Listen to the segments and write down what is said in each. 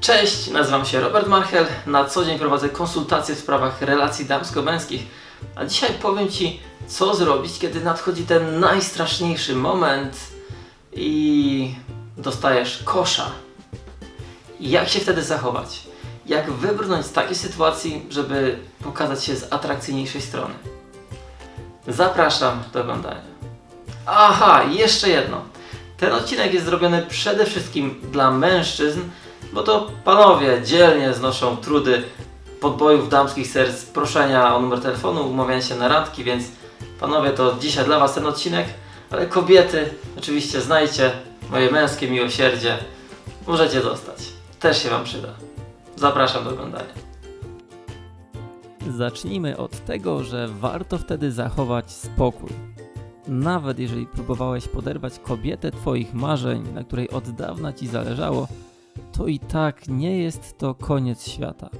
Cześć, nazywam się Robert Marchel. Na co dzień prowadzę konsultacje w sprawach relacji damsko-męskich. A dzisiaj powiem Ci, co zrobić, kiedy nadchodzi ten najstraszniejszy moment i dostajesz kosza. Jak się wtedy zachować? Jak wybrnąć z takiej sytuacji, żeby pokazać się z atrakcyjniejszej strony? Zapraszam do oglądania. Aha, jeszcze jedno. Ten odcinek jest zrobiony przede wszystkim dla mężczyzn, bo to panowie dzielnie znoszą trudy podbojów damskich serc, proszenia o numer telefonu, umawiania się na randki, więc panowie to dzisiaj dla was ten odcinek, ale kobiety oczywiście znajcie moje męskie miłosierdzie, możecie zostać. Też się wam przyda. Zapraszam do oglądania. Zacznijmy od tego, że warto wtedy zachować spokój. Nawet jeżeli próbowałeś poderwać kobietę Twoich marzeń, na której od dawna Ci zależało, to i tak nie jest to koniec świata.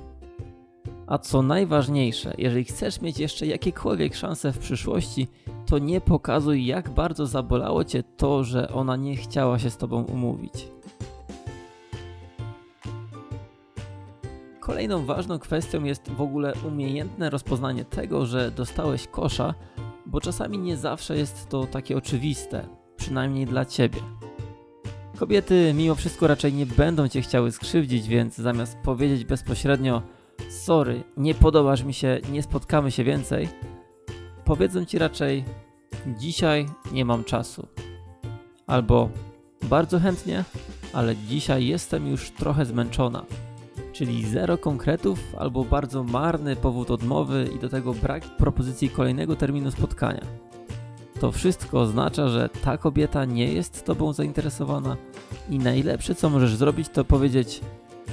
A co najważniejsze, jeżeli chcesz mieć jeszcze jakiekolwiek szanse w przyszłości, to nie pokazuj, jak bardzo zabolało Cię to, że ona nie chciała się z Tobą umówić. Kolejną ważną kwestią jest w ogóle umiejętne rozpoznanie tego, że dostałeś kosza, bo czasami nie zawsze jest to takie oczywiste, przynajmniej dla ciebie. Kobiety mimo wszystko raczej nie będą cię chciały skrzywdzić, więc zamiast powiedzieć bezpośrednio sorry, nie podobasz mi się, nie spotkamy się więcej, powiedzą ci raczej dzisiaj nie mam czasu. Albo bardzo chętnie, ale dzisiaj jestem już trochę zmęczona czyli zero konkretów albo bardzo marny powód odmowy i do tego brak propozycji kolejnego terminu spotkania. To wszystko oznacza, że ta kobieta nie jest Tobą zainteresowana i najlepsze co możesz zrobić to powiedzieć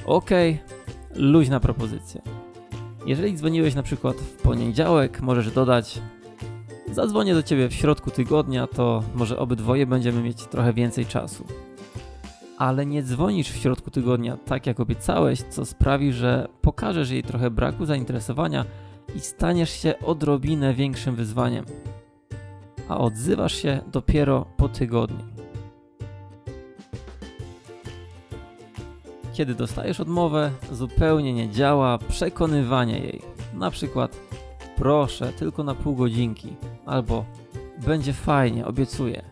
ok, luźna propozycja. Jeżeli dzwoniłeś na przykład w poniedziałek, możesz dodać zadzwonię do Ciebie w środku tygodnia, to może obydwoje będziemy mieć trochę więcej czasu ale nie dzwonisz w środku tygodnia tak jak obiecałeś, co sprawi, że pokażesz jej trochę braku zainteresowania i staniesz się odrobinę większym wyzwaniem. A odzywasz się dopiero po tygodniu. Kiedy dostajesz odmowę, zupełnie nie działa przekonywanie jej. Na przykład proszę tylko na pół godzinki albo będzie fajnie, obiecuję.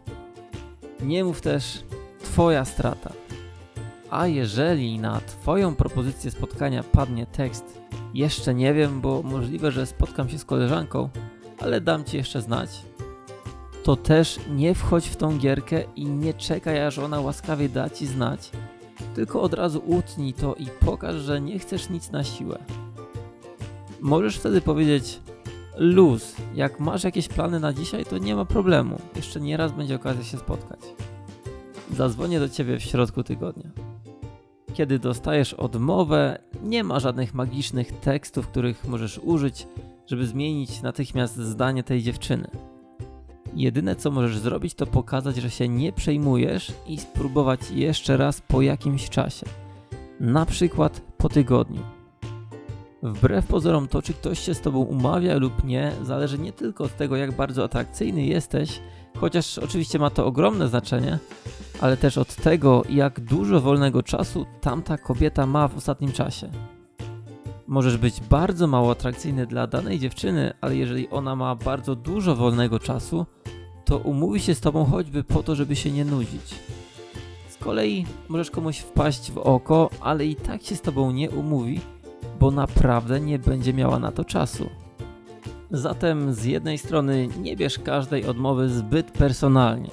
Nie mów też Twoja strata. A jeżeli na Twoją propozycję spotkania padnie tekst jeszcze nie wiem, bo możliwe, że spotkam się z koleżanką, ale dam Ci jeszcze znać, to też nie wchodź w tą gierkę i nie czekaj, aż ona łaskawie da Ci znać, tylko od razu utnij to i pokaż, że nie chcesz nic na siłę. Możesz wtedy powiedzieć luz, jak masz jakieś plany na dzisiaj, to nie ma problemu, jeszcze nieraz będzie okazja się spotkać. Zadzwonię do Ciebie w środku tygodnia. Kiedy dostajesz odmowę, nie ma żadnych magicznych tekstów, których możesz użyć, żeby zmienić natychmiast zdanie tej dziewczyny. Jedyne co możesz zrobić, to pokazać, że się nie przejmujesz i spróbować jeszcze raz po jakimś czasie. Na przykład po tygodniu. Wbrew pozorom to, czy ktoś się z tobą umawia lub nie, zależy nie tylko od tego, jak bardzo atrakcyjny jesteś, chociaż oczywiście ma to ogromne znaczenie, ale też od tego, jak dużo wolnego czasu tamta kobieta ma w ostatnim czasie. Możesz być bardzo mało atrakcyjny dla danej dziewczyny, ale jeżeli ona ma bardzo dużo wolnego czasu, to umówi się z tobą choćby po to, żeby się nie nudzić. Z kolei możesz komuś wpaść w oko, ale i tak się z tobą nie umówi, bo naprawdę nie będzie miała na to czasu. Zatem z jednej strony nie bierz każdej odmowy zbyt personalnie.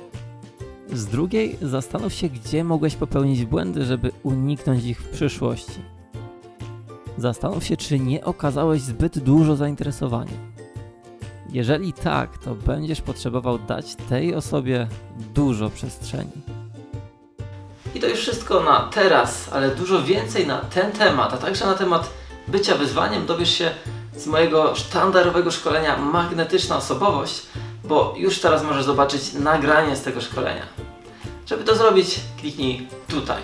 Z drugiej zastanów się, gdzie mogłeś popełnić błędy, żeby uniknąć ich w przyszłości. Zastanów się, czy nie okazałeś zbyt dużo zainteresowania. Jeżeli tak, to będziesz potrzebował dać tej osobie dużo przestrzeni. I to już wszystko na teraz, ale dużo więcej na ten temat, a także na temat bycia wyzwaniem dowiesz się z mojego sztandarowego szkolenia Magnetyczna Osobowość, bo już teraz możesz zobaczyć nagranie z tego szkolenia. Żeby to zrobić, kliknij tutaj.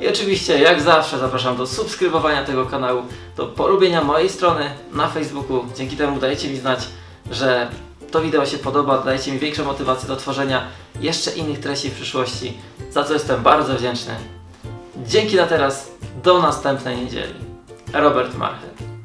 I oczywiście, jak zawsze, zapraszam do subskrybowania tego kanału, do polubienia mojej strony na Facebooku. Dzięki temu dajecie mi znać, że to wideo się podoba, dajecie mi większą motywację do tworzenia jeszcze innych treści w przyszłości, za co jestem bardzo wdzięczny. Dzięki na teraz, Do następnej niedzieli. Robert Marchet.